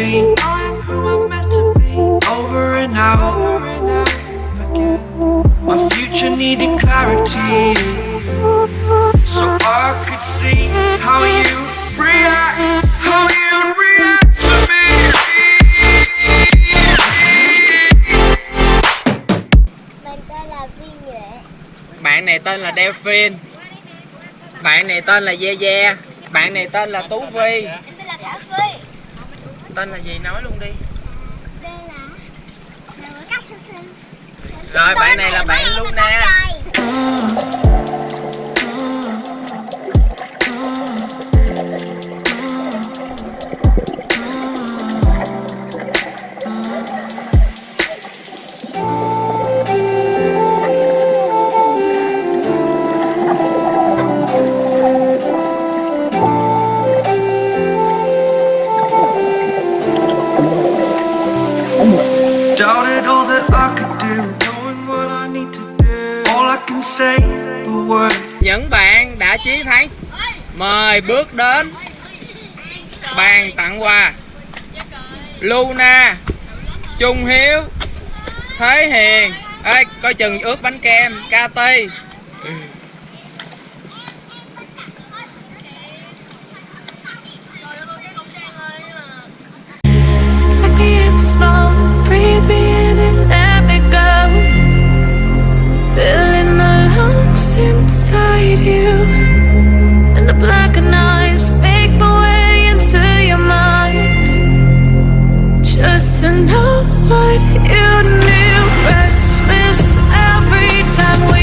I am who I'm who I'm meant to be. Over and out, over and out again. My future needed clarity, so I could see how you react, how you react to me. Mình tên là Vi Nhuệ. Bạn này tên là Delphin Bạn này tên là Ye Ye. Bạn này tên là Tú Vi. Em tên là Thảo Phi Tên là gì? Nói luôn đi. Đây là Rồi bạn này là bạn Luna Những bạn đã chiến thắng. Mời bước đến Bàn tặng quà. Luna Trung Hiếu Thế Hiền. Ê, coi chừng ướt bánh kem KT know what you need Restless every time we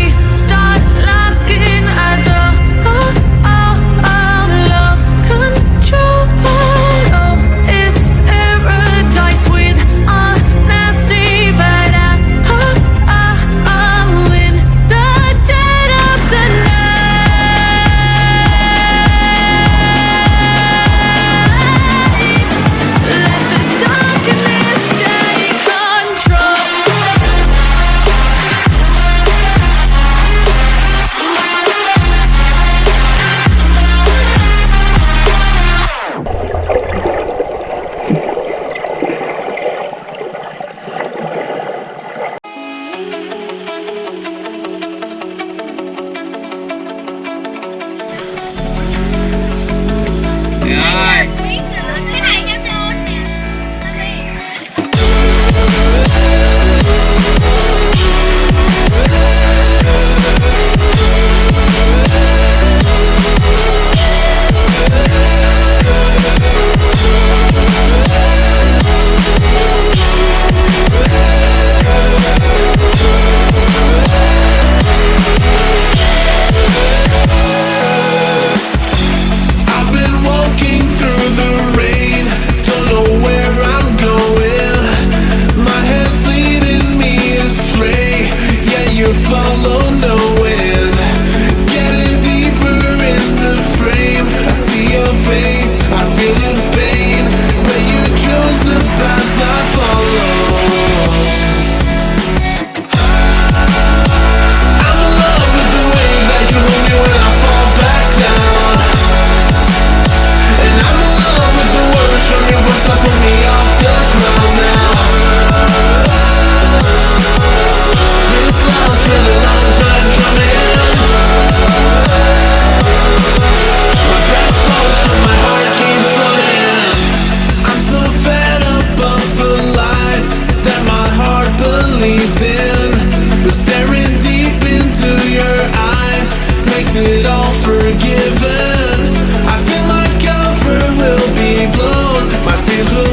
is